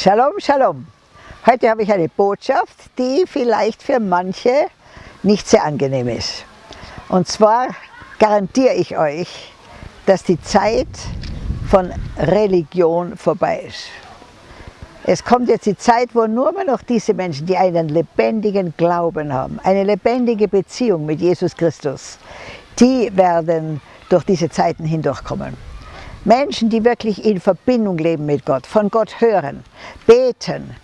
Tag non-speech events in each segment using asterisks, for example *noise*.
Shalom, Shalom. Heute habe ich eine Botschaft, die vielleicht für manche nicht sehr angenehm ist. Und zwar garantiere ich euch, dass die Zeit von Religion vorbei ist. Es kommt jetzt die Zeit, wo nur mehr noch diese Menschen, die einen lebendigen Glauben haben, eine lebendige Beziehung mit Jesus Christus, die werden durch diese Zeiten hindurchkommen. Menschen, die wirklich in Verbindung leben mit Gott, von Gott hören, beten,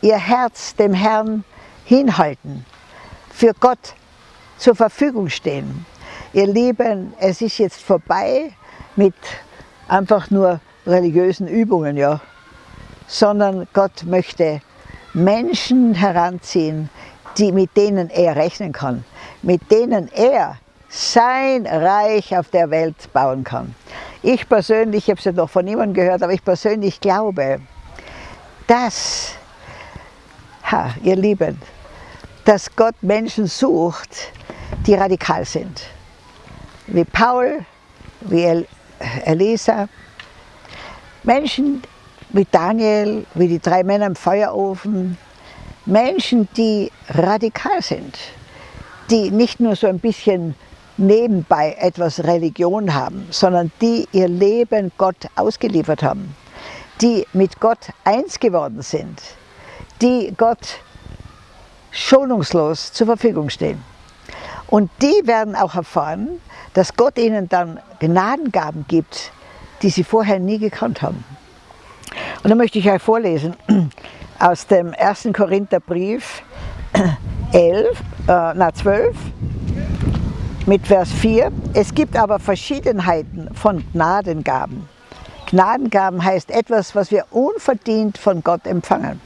ihr Herz dem Herrn hinhalten, für Gott zur Verfügung stehen. Ihr Lieben, es ist jetzt vorbei mit einfach nur religiösen Übungen, ja, sondern Gott möchte Menschen heranziehen, die, mit denen er rechnen kann, mit denen er sein Reich auf der Welt bauen kann. Ich persönlich, ich habe es ja noch von niemandem gehört, aber ich persönlich glaube, dass, ha, ihr Lieben, dass Gott Menschen sucht, die radikal sind. Wie Paul, wie Elisa, Menschen wie Daniel, wie die drei Männer im Feuerofen, Menschen, die radikal sind, die nicht nur so ein bisschen nebenbei etwas Religion haben, sondern die ihr Leben Gott ausgeliefert haben, die mit Gott eins geworden sind, die Gott schonungslos zur Verfügung stehen. Und die werden auch erfahren, dass Gott ihnen dann Gnadengaben gibt, die sie vorher nie gekannt haben. Und da möchte ich euch vorlesen *clears throat* aus dem 1. Korintherbrief *clears throat* 11, äh, na 12, mit Vers 4. Es gibt aber Verschiedenheiten von Gnadengaben. Gnadengaben heißt etwas, was wir unverdient von Gott empfangen.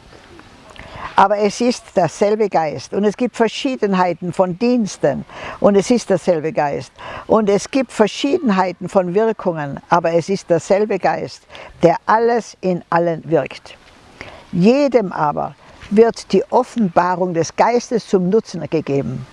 Aber es ist derselbe Geist und es gibt Verschiedenheiten von Diensten und es ist derselbe Geist. Und es gibt Verschiedenheiten von Wirkungen, aber es ist derselbe Geist, der alles in allen wirkt. Jedem aber wird die Offenbarung des Geistes zum Nutzen gegeben.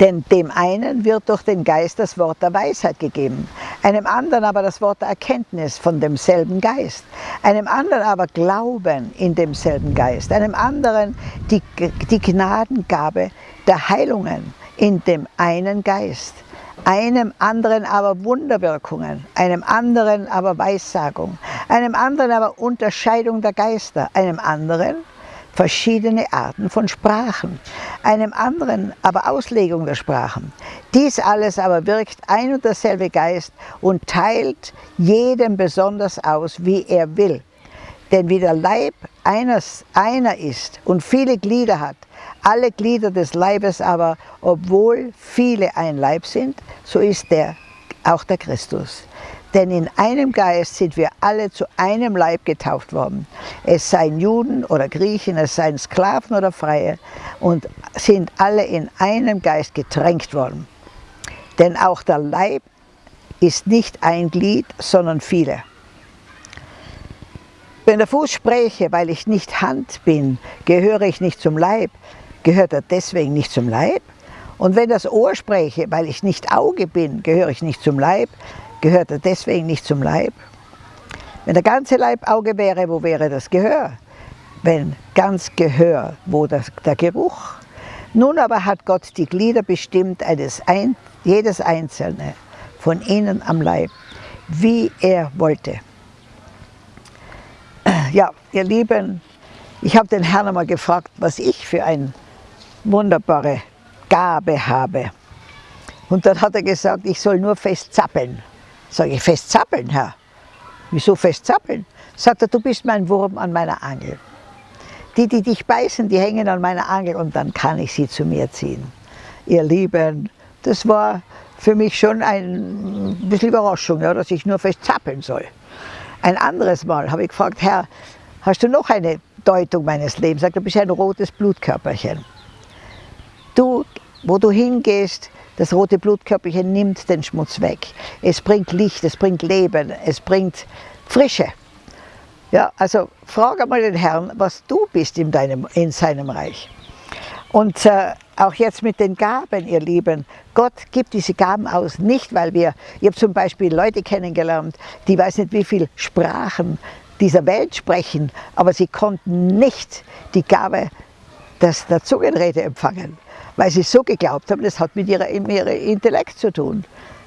Denn dem einen wird durch den Geist das Wort der Weisheit gegeben, einem anderen aber das Wort der Erkenntnis von demselben Geist, einem anderen aber Glauben in demselben Geist, einem anderen die, die Gnadengabe der Heilungen in dem einen Geist, einem anderen aber Wunderwirkungen, einem anderen aber Weissagung, einem anderen aber Unterscheidung der Geister, einem anderen verschiedene Arten von Sprachen, einem anderen aber Auslegung der Sprachen. Dies alles aber wirkt ein und derselbe Geist und teilt jedem besonders aus, wie er will. Denn wie der Leib eines, einer ist und viele Glieder hat, alle Glieder des Leibes aber, obwohl viele ein Leib sind, so ist der auch der Christus. Denn in einem Geist sind wir alle zu einem Leib getauft worden. Es seien Juden oder Griechen, es seien Sklaven oder Freie und sind alle in einem Geist getränkt worden. Denn auch der Leib ist nicht ein Glied, sondern viele. Wenn der Fuß spräche, weil ich nicht Hand bin, gehöre ich nicht zum Leib, gehört er deswegen nicht zum Leib? Und wenn das Ohr spräche, weil ich nicht Auge bin, gehöre ich nicht zum Leib, Gehört er deswegen nicht zum Leib? Wenn der ganze Leib Auge wäre, wo wäre das Gehör? Wenn ganz Gehör, wo das, der Geruch? Nun aber hat Gott die Glieder bestimmt, eines ein, jedes einzelne von ihnen am Leib, wie er wollte. Ja, ihr Lieben, ich habe den Herrn einmal gefragt, was ich für eine wunderbare Gabe habe. Und dann hat er gesagt, ich soll nur fest zappeln. Sage ich, fest zappeln, Herr. Wieso fest zappeln? Sagt er, du bist mein Wurm an meiner Angel. Die, die dich beißen, die hängen an meiner Angel und dann kann ich sie zu mir ziehen. Ihr Lieben, das war für mich schon ein bisschen Überraschung, ja, dass ich nur fest zappeln soll. Ein anderes Mal habe ich gefragt, Herr, hast du noch eine Deutung meines Lebens? Sagt er, du bist ein rotes Blutkörperchen. Du, wo du hingehst, das rote Blutkörperchen nimmt den Schmutz weg. Es bringt Licht, es bringt Leben, es bringt Frische. Ja, also frage mal den Herrn, was du bist in, deinem, in seinem Reich. Und äh, auch jetzt mit den Gaben, ihr Lieben, Gott gibt diese Gaben aus, nicht weil wir, ich habe zum Beispiel Leute kennengelernt, die weiß nicht wie viele Sprachen dieser Welt sprechen, aber sie konnten nicht die Gabe des, der Zungenrede empfangen, weil sie so geglaubt haben, das hat mit ihrem Intellekt zu tun.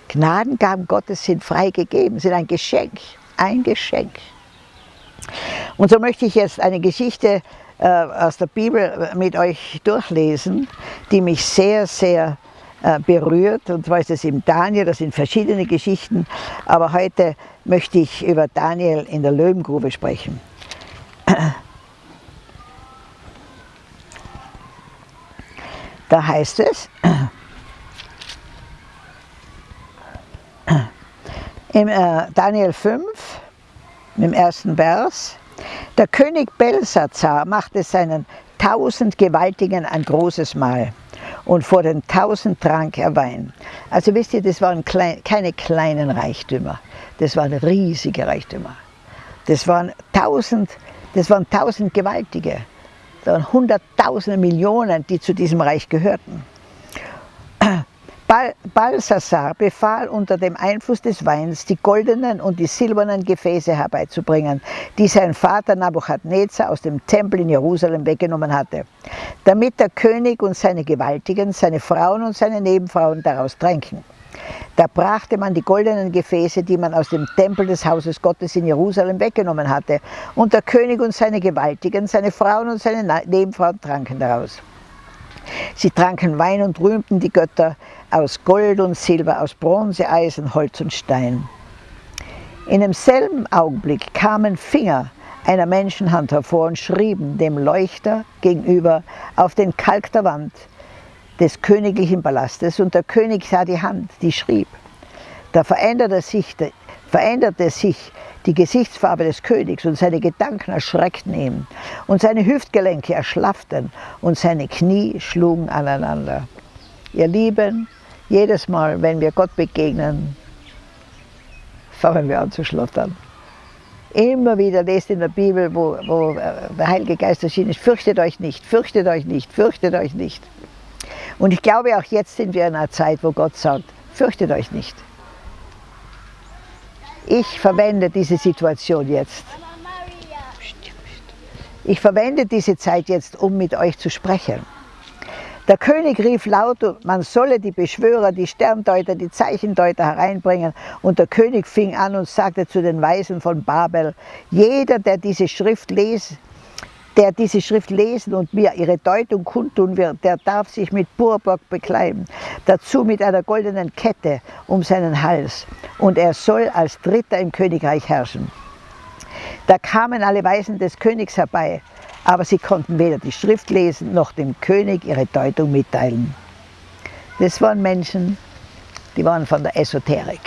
Gnadengaben Gottes sind frei gegeben, sind ein Geschenk, ein Geschenk. Und so möchte ich jetzt eine Geschichte äh, aus der Bibel mit euch durchlesen, die mich sehr, sehr äh, berührt. Und zwar ist es im Daniel, das sind verschiedene Geschichten, aber heute möchte ich über Daniel in der Löwengrube sprechen. Da heißt es, im äh, Daniel 5, im ersten Vers, der König Belsazar machte seinen tausend Gewaltigen ein großes Mahl und vor den tausend trank er Wein. Also wisst ihr, das waren keine kleinen Reichtümer, das waren riesige Reichtümer. Das waren tausend, das waren tausend Gewaltige. Hunderttausende Millionen, die zu diesem Reich gehörten. Bal Balsassar befahl unter dem Einfluss des Weins, die goldenen und die silbernen Gefäße herbeizubringen, die sein Vater Nabuchadnezzar aus dem Tempel in Jerusalem weggenommen hatte, damit der König und seine Gewaltigen, seine Frauen und seine Nebenfrauen daraus tränken. Da brachte man die goldenen Gefäße, die man aus dem Tempel des Hauses Gottes in Jerusalem weggenommen hatte, und der König und seine Gewaltigen, seine Frauen und seine Nebenfrauen tranken daraus. Sie tranken Wein und rühmten die Götter aus Gold und Silber, aus Bronze, Eisen, Holz und Stein. In demselben Augenblick kamen Finger einer Menschenhand hervor und schrieben dem Leuchter gegenüber auf den Kalk der Wand des königlichen Palastes und der König sah die Hand, die schrieb. Da veränderte sich, veränderte sich die Gesichtsfarbe des Königs und seine Gedanken erschreckten ihn und seine Hüftgelenke erschlafften und seine Knie schlugen aneinander. Ihr Lieben, jedes Mal, wenn wir Gott begegnen, fangen wir an zu schlottern. Immer wieder lest in der Bibel, wo, wo der Heilige Geist erschienen ist, fürchtet euch nicht, fürchtet euch nicht, fürchtet euch nicht. Und ich glaube, auch jetzt sind wir in einer Zeit, wo Gott sagt, fürchtet euch nicht. Ich verwende diese Situation jetzt. Ich verwende diese Zeit jetzt, um mit euch zu sprechen. Der König rief laut, man solle die Beschwörer, die Sterndeuter, die Zeichendeuter hereinbringen. Und der König fing an und sagte zu den Weisen von Babel, jeder, der diese Schrift lese, der diese Schrift lesen und mir ihre Deutung kundtun wird, der darf sich mit Purbock bekleiden, dazu mit einer goldenen Kette um seinen Hals, und er soll als Dritter im Königreich herrschen. Da kamen alle Weisen des Königs herbei, aber sie konnten weder die Schrift lesen, noch dem König ihre Deutung mitteilen. Das waren Menschen, die waren von der Esoterik.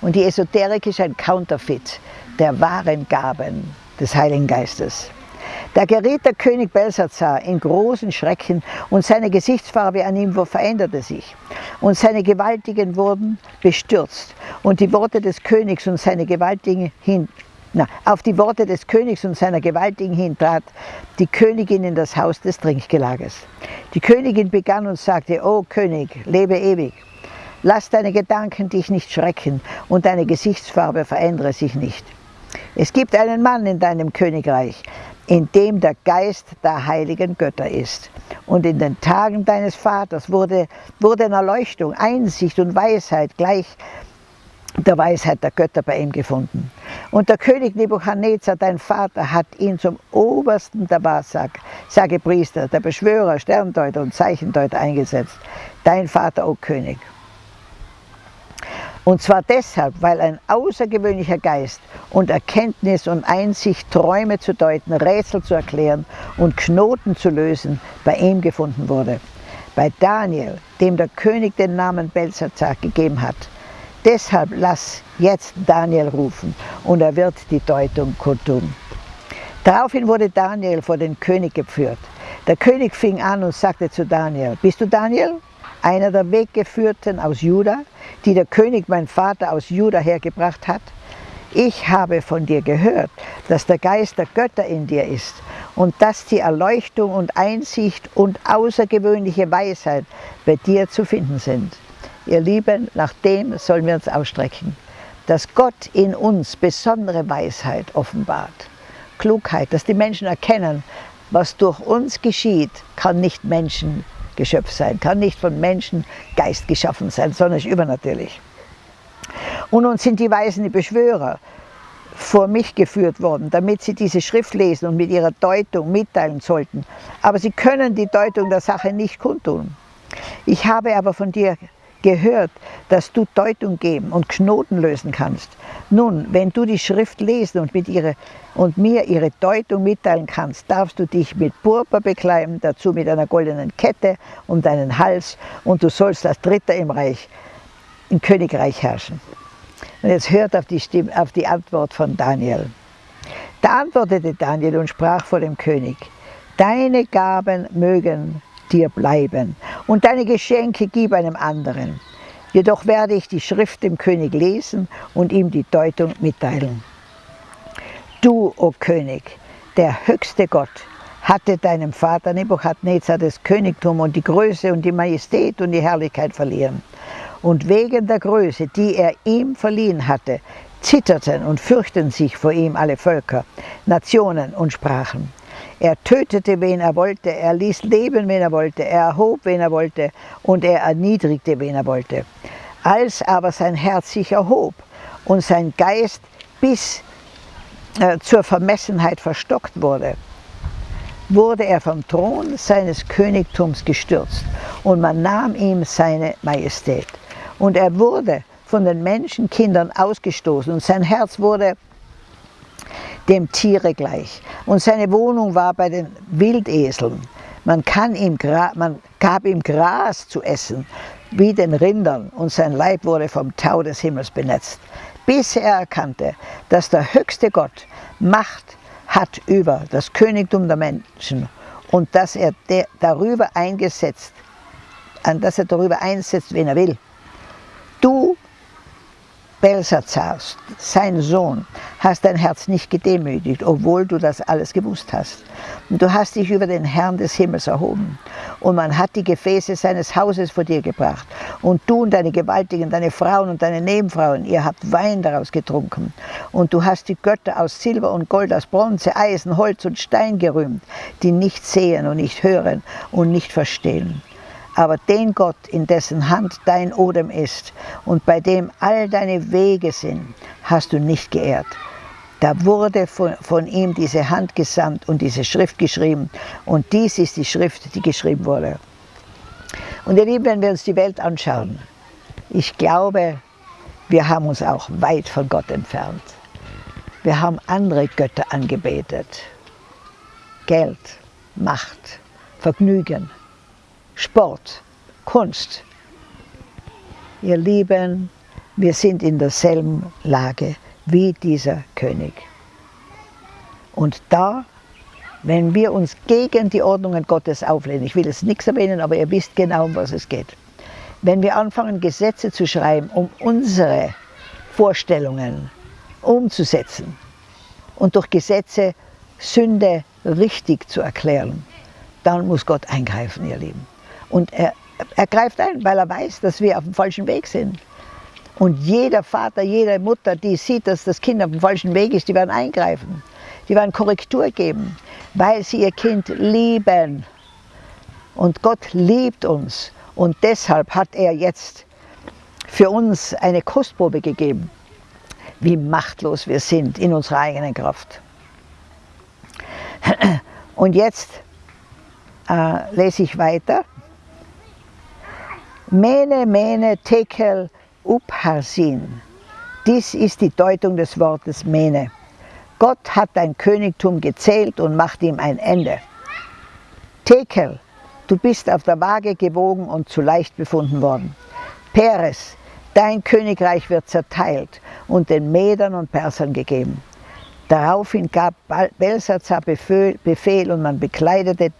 Und die Esoterik ist ein Counterfeit der wahren Gaben des Heiligen Geistes. Da geriet der König Belsazar in großen Schrecken und seine Gesichtsfarbe an ihm veränderte sich. Und seine Gewaltigen wurden bestürzt und die Worte des Königs und seine Gewaltigen hin, na, auf die Worte des Königs und seiner Gewaltigen hin trat die Königin in das Haus des Trinkgelages. Die Königin begann und sagte, O König, lebe ewig. Lass deine Gedanken dich nicht schrecken und deine Gesichtsfarbe verändere sich nicht. Es gibt einen Mann in deinem Königreich, in dem der Geist der heiligen Götter ist. Und in den Tagen deines Vaters wurde, wurde Erleuchtung, Einsicht und Weisheit gleich der Weisheit der Götter bei ihm gefunden. Und der König Nebuchadnezzar, dein Vater, hat ihn zum obersten der Wahrsager, Priester, der Beschwörer, Sterndeuter und Zeichendeuter eingesetzt. Dein Vater, o König. Und zwar deshalb, weil ein außergewöhnlicher Geist und Erkenntnis und Einsicht, Träume zu deuten, Rätsel zu erklären und Knoten zu lösen, bei ihm gefunden wurde. Bei Daniel, dem der König den Namen Belsazar gegeben hat. Deshalb lass jetzt Daniel rufen und er wird die Deutung kundtun. Daraufhin wurde Daniel vor den König geführt. Der König fing an und sagte zu Daniel, bist du Daniel? Einer der Weggeführten aus Juda, die der König, mein Vater, aus Juda hergebracht hat? Ich habe von dir gehört, dass der Geist der Götter in dir ist und dass die Erleuchtung und Einsicht und außergewöhnliche Weisheit bei dir zu finden sind. Ihr Lieben, nach dem sollen wir uns ausstrecken. dass Gott in uns besondere Weisheit offenbart. Klugheit, dass die Menschen erkennen, was durch uns geschieht, kann nicht Menschengeschöpf sein, kann nicht von Menschen Geist geschaffen sein, sondern ist übernatürlich. Und uns sind die Weisen, Beschwörer, vor mich geführt worden, damit sie diese Schrift lesen und mit ihrer Deutung mitteilen sollten. Aber sie können die Deutung der Sache nicht kundtun. Ich habe aber von dir gehört, dass du Deutung geben und Knoten lösen kannst. Nun, wenn du die Schrift lesen und, mit ihre, und mir ihre Deutung mitteilen kannst, darfst du dich mit Purpur bekleiden, dazu mit einer goldenen Kette um deinen Hals und du sollst als Dritter im Reich, im Königreich herrschen. Und jetzt hört auf die, Stimme, auf die Antwort von Daniel. Da antwortete Daniel und sprach vor dem König, deine Gaben mögen dir bleiben und deine Geschenke gib einem anderen. Jedoch werde ich die Schrift dem König lesen und ihm die Deutung mitteilen. Du, o oh König, der höchste Gott, hatte deinem Vater Nebuchadnezzar das Königtum und die Größe und die Majestät und die Herrlichkeit verliehen. Und wegen der Größe, die er ihm verliehen hatte, zitterten und fürchten sich vor ihm alle Völker, Nationen und Sprachen. Er tötete, wen er wollte, er ließ leben, wen er wollte, er erhob, wen er wollte. Und er erniedrigte, wen er wollte. Als aber sein Herz sich erhob und sein Geist bis äh, zur Vermessenheit verstockt wurde, wurde er vom Thron seines Königtums gestürzt. Und man nahm ihm seine Majestät. Und er wurde von den Menschenkindern ausgestoßen. Und sein Herz wurde dem Tiere gleich. Und seine Wohnung war bei den Wildeseln. Man, ihm, man gab ihm Gras zu essen, wie den Rindern, und sein Leib wurde vom Tau des Himmels benetzt, bis er erkannte, dass der höchste Gott Macht hat über das Königtum der Menschen und dass er darüber eingesetzt, an dass er darüber einsetzt, wen er will. Du Belsazar, sein Sohn, hast dein Herz nicht gedemütigt, obwohl du das alles gewusst hast. Du hast dich über den Herrn des Himmels erhoben. Und man hat die Gefäße seines Hauses vor dir gebracht. Und du und deine Gewaltigen, deine Frauen und deine Nebenfrauen, ihr habt Wein daraus getrunken. Und du hast die Götter aus Silber und Gold, aus Bronze, Eisen, Holz und Stein gerühmt, die nicht sehen und nicht hören und nicht verstehen. Aber den Gott, in dessen Hand dein Odem ist und bei dem all deine Wege sind, hast du nicht geehrt. Da wurde von, von, ihm diese Hand gesandt und diese Schrift geschrieben. Und dies ist die Schrift, die geschrieben wurde. Und ihr Lieben, wenn wir uns die Welt anschauen, ich glaube, wir haben uns auch weit von Gott entfernt. Wir haben andere Götter angebetet. Geld, Macht, Vergnügen. Sport, Kunst. Ihr Lieben, wir sind in derselben Lage wie dieser König. Und da, wenn wir uns gegen die Ordnungen Gottes auflehnen, ich will jetzt nichts erwähnen, aber ihr wisst genau, um was es geht. Wenn wir anfangen, Gesetze zu schreiben, um unsere Vorstellungen umzusetzen und durch Gesetze Sünde richtig zu erklären, dann muss Gott eingreifen, ihr Lieben. Und er, er greift ein, weil er weiß, dass wir auf dem falschen Weg sind. Und jeder Vater, jede Mutter, die sieht, dass das Kind auf dem falschen Weg ist, die werden eingreifen. Die werden Korrektur geben, weil sie ihr Kind lieben. Und Gott liebt uns. Und deshalb hat er jetzt für uns eine Kostprobe gegeben, wie machtlos wir sind in unserer eigenen Kraft. Und jetzt äh, lese ich weiter. Mene, Mene, Tekel, Upharsin. Dies ist die Deutung des Wortes Mene. Gott hat dein Königtum gezählt und macht ihm ein Ende. Tekel, du bist auf der Waage gewogen und zu leicht befunden worden. Peres, dein Königreich wird zerteilt und den Medern und Persern gegeben. Daraufhin gab Belsazar Befehl und man bekleidete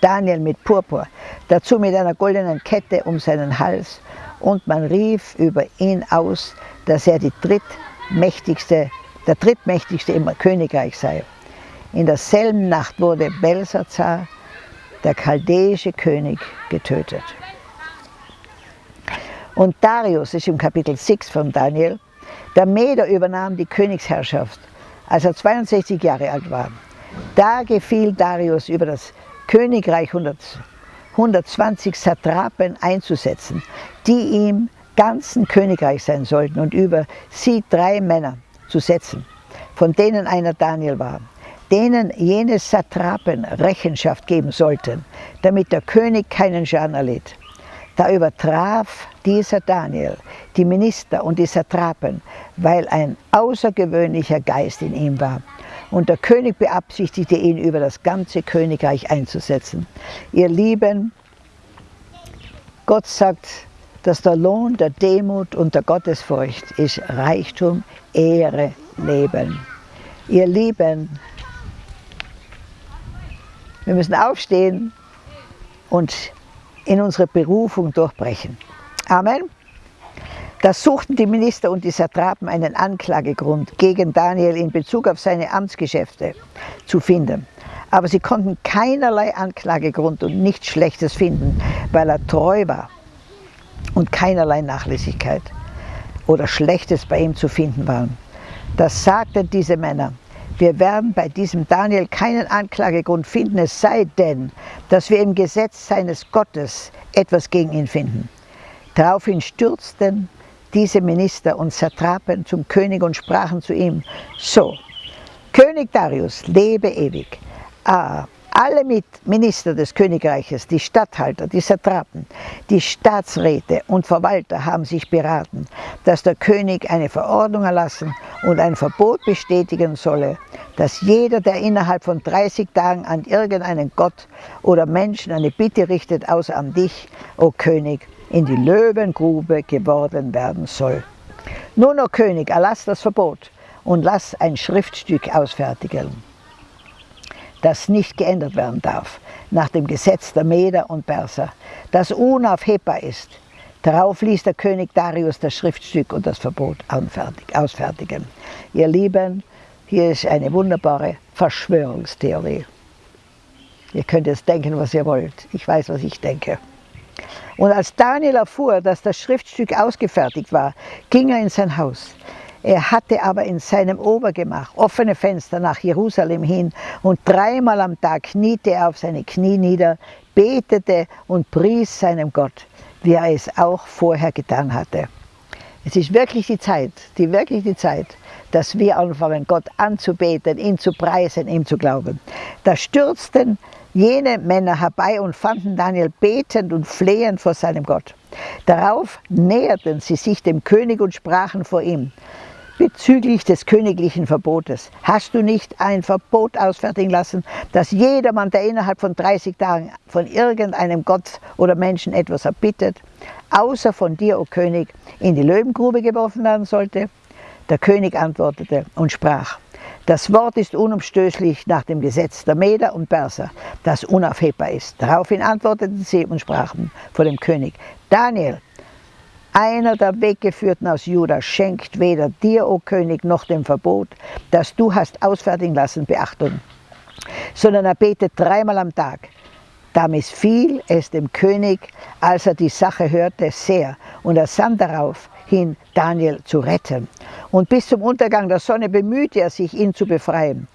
Daniel mit Purpur, dazu mit einer goldenen Kette um seinen Hals und man rief über ihn aus, dass er die drittmächtigste, der drittmächtigste im Königreich sei. In derselben Nacht wurde Belsazar, der chaldäische König, getötet. Und Darius ist im Kapitel 6 von Daniel, Der Meder übernahm die Königsherrschaft, als er 62 Jahre alt war. Da gefiel Darius über das Königreich 120 Satrapen einzusetzen, die ihm ganzen Königreich sein sollten und über sie drei Männer zu setzen, von denen einer Daniel war, denen jene Satrapen Rechenschaft geben sollten, damit der König keinen Schaden erlitt. Da übertraf dieser Daniel die Minister und die Satrapen, weil ein außergewöhnlicher Geist in ihm war. Und der König beabsichtigte ihn über das ganze Königreich einzusetzen. Ihr Lieben, Gott sagt, dass der Lohn der Demut und der Gottesfurcht ist Reichtum, Ehre, Leben. Ihr Lieben, wir müssen aufstehen und in unsere Berufung durchbrechen. Amen. Da suchten die Minister und die Satrapen einen Anklagegrund gegen Daniel in Bezug auf seine Amtsgeschäfte zu finden. Aber sie konnten keinerlei Anklagegrund und nichts Schlechtes finden, weil er treu war und keinerlei Nachlässigkeit oder Schlechtes bei ihm zu finden war. Das sagten diese Männer. Wir werden bei diesem Daniel keinen Anklagegrund finden, es sei denn, dass wir im Gesetz seines Gottes etwas gegen ihn finden. Daraufhin stürzten diese Minister und Satrapen zum König und sprachen zu ihm, so, König Darius, lebe ewig. Ah, alle Minister des Königreiches, die Statthalter, die Satrapen, die Staatsräte und Verwalter haben sich beraten, dass der König eine Verordnung erlassen und ein Verbot bestätigen solle, dass jeder, der innerhalb von 30 Tagen an irgendeinen Gott oder Menschen eine Bitte richtet, außer an dich, o König, in die Löwengrube geworden werden soll. Nun, o König, erlass das Verbot und lass ein Schriftstück ausfertigen das nicht geändert werden darf, nach dem Gesetz der Meder und Perser, das unaufhebbar ist. Darauf ließ der König Darius das Schriftstück und das Verbot ausfertigen. Ihr Lieben, hier ist eine wunderbare Verschwörungstheorie. Ihr könnt jetzt denken, was ihr wollt. Ich weiß, was ich denke. Und als Daniel erfuhr, dass das Schriftstück ausgefertigt war, ging er in sein Haus. Er hatte aber in seinem Obergemach offene Fenster nach Jerusalem hin und dreimal am Tag kniete er auf seine Knie nieder, betete und pries seinem Gott, wie er es auch vorher getan hatte. Es ist wirklich die Zeit, die wirklich die Zeit, dass wir anfangen, Gott anzubeten, ihn zu preisen, ihm zu glauben. Da stürzten jene Männer herbei und fanden Daniel betend und flehend vor seinem Gott. Darauf näherten sie sich dem König und sprachen vor ihm, bezüglich des königlichen Verbotes. Hast du nicht ein Verbot ausfertigen lassen, dass jedermann, der innerhalb von 30 Tagen von irgendeinem Gott oder Menschen etwas erbittet, außer von dir, o König, in die Löwengrube geworfen werden sollte? Der König antwortete und sprach, das Wort ist unumstößlich nach dem Gesetz der Meder und Perser, das unaufhebbar ist. Daraufhin antworteten sie und sprachen vor dem König, Daniel, einer der Weggeführten aus Juda schenkt weder dir, o König, noch dem Verbot, das du hast ausfertigen lassen, Beachtung, sondern er betet dreimal am Tag. Da missfiel es dem König, als er die Sache hörte, sehr, und er sann darauf hin, Daniel zu retten. Und bis zum Untergang der Sonne bemühte er sich, ihn zu befreien.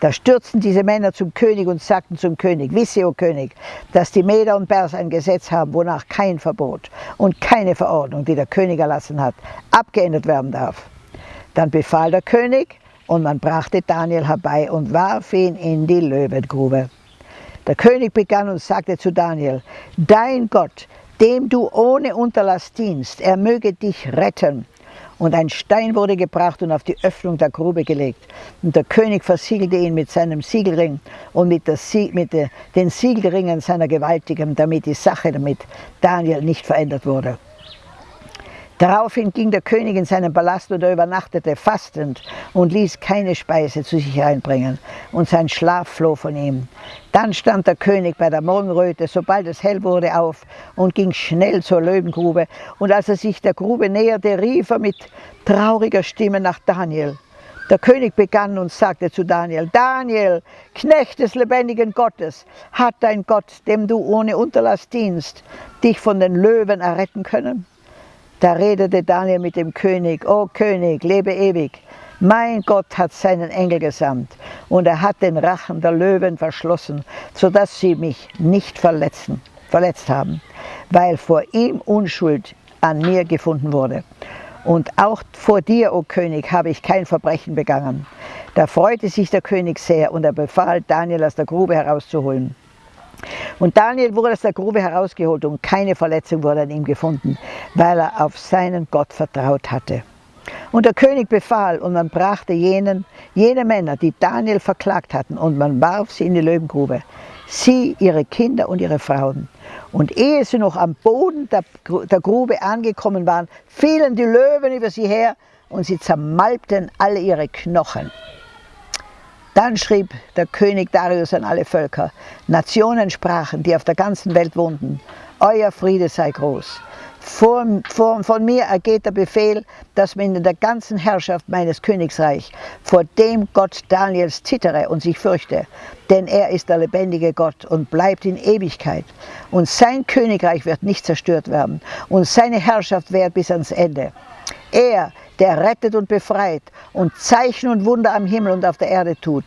Da stürzten diese Männer zum König und sagten zum König, wisse, o König, dass die Meder und Pers ein Gesetz haben, wonach kein Verbot und keine Verordnung, die der König erlassen hat, abgeändert werden darf. Dann befahl der König, und man brachte Daniel herbei und warf ihn in die Löwengrube. Der König begann und sagte zu Daniel, dein Gott, dem du ohne Unterlass dienst, er möge dich retten und ein Stein wurde gebracht und auf die Öffnung der Grube gelegt. Und der König versiegelte ihn mit seinem Siegelring und mit, der, mit den Siegelringen seiner Gewaltigen, damit die Sache damit Daniel nicht verändert wurde. Daraufhin ging der König in seinen Palast und er übernachtete fastend und ließ keine Speise zu sich einbringen und sein Schlaf floh von ihm. Dann stand der König bei der Morgenröte, sobald es hell wurde, auf und ging schnell zur Löwengrube und als er sich der Grube näherte, rief er mit trauriger Stimme nach Daniel. Der König begann und sagte zu Daniel, Daniel, Knecht des lebendigen Gottes, hat dein Gott, dem du ohne Unterlass dienst, dich von den Löwen erretten können? Da redete Daniel mit dem König, O König, lebe ewig. Mein Gott hat seinen Engel gesandt und er hat den Rachen der Löwen verschlossen, sodass sie mich nicht verletzen, verletzt haben, weil vor ihm Unschuld an mir gefunden wurde. Und auch vor dir, o König, habe ich kein Verbrechen begangen. Da freute sich der König sehr und er befahl, Daniel aus der Grube herauszuholen. Und Daniel wurde aus der Grube herausgeholt und keine Verletzung wurde an ihm gefunden, weil er auf seinen Gott vertraut hatte. Und der König befahl und man brachte jenen, jene Männer, die Daniel verklagt hatten, und man warf sie in die Löwengrube, sie, ihre Kinder und ihre Frauen. Und ehe sie noch am Boden der, der Grube angekommen waren, fielen die Löwen über sie her und sie zermalbten alle ihre Knochen. Dann schrieb der König Darius an alle Völker, Nationen sprachen, die auf der ganzen Welt wohnten, Euer Friede sei groß. Von, von, von, mir ergeht der Befehl, dass man in der ganzen Herrschaft meines Königsreich vor dem Gott Daniels zittere und sich fürchte, denn er ist der lebendige Gott und bleibt in Ewigkeit. Und sein Königreich wird nicht zerstört werden und seine Herrschaft währt bis ans Ende. Er der rettet und befreit und Zeichen und Wunder am Himmel und auf der Erde tut.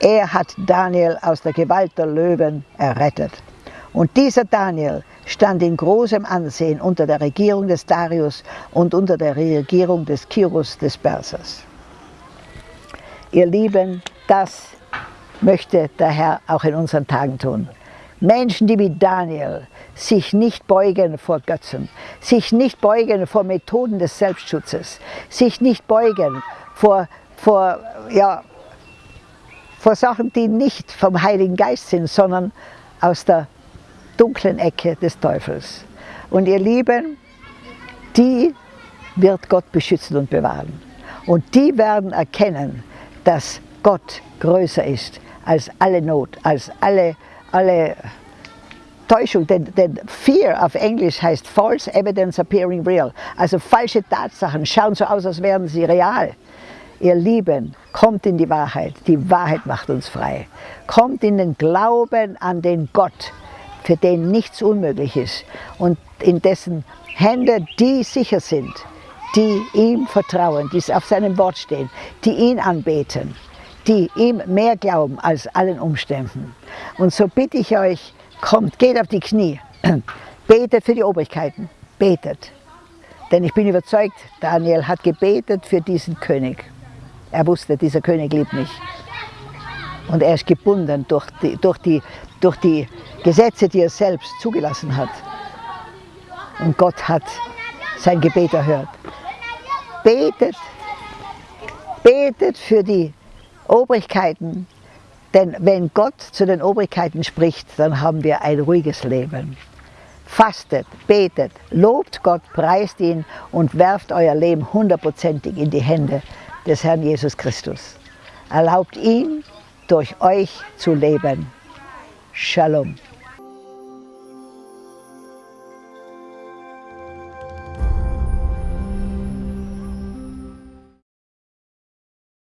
Er hat Daniel aus der Gewalt der Löwen errettet. Und dieser Daniel stand in großem Ansehen unter der Regierung des Darius und unter der Regierung des Kyrus des Persers. Ihr Lieben, das möchte der Herr auch in unseren Tagen tun. Menschen, die wie Daniel sich nicht beugen vor Götzen, sich nicht beugen vor Methoden des Selbstschutzes, sich nicht beugen vor, vor, ja, vor Sachen, die nicht vom Heiligen Geist sind, sondern aus der dunklen Ecke des Teufels. Und ihr Lieben, die wird Gott beschützen und bewahren. Und die werden erkennen, dass Gott größer ist als alle Not, als alle, alle Täuschung, denn, denn Fear auf Englisch heißt False Evidence Appearing Real. Also falsche Tatsachen schauen so aus, als wären sie real. Ihr Lieben, kommt in die Wahrheit. Die Wahrheit macht uns frei. Kommt in den Glauben an den Gott, für den nichts unmöglich ist und in dessen Hände die sicher sind, die ihm vertrauen, die auf seinem Wort stehen, die ihn anbeten, die ihm mehr glauben als allen Umständen. Und so bitte ich euch, Kommt, geht auf die Knie, *clears throat* betet für die Obrigkeiten, betet. Denn ich bin überzeugt, Daniel hat gebetet für diesen König. Er wusste, dieser König liebt mich. Und er ist gebunden durch die, durch die, durch die Gesetze, die er selbst zugelassen hat. Und Gott hat sein Gebet erhört. Betet, betet für die Obrigkeiten, denn wenn Gott zu den Obrigkeiten spricht, dann haben wir ein ruhiges Leben. Fastet, betet, lobt Gott, preist ihn und werft euer Leben hundertprozentig in die Hände des Herrn Jesus Christus. Erlaubt ihn, durch euch zu leben. Shalom.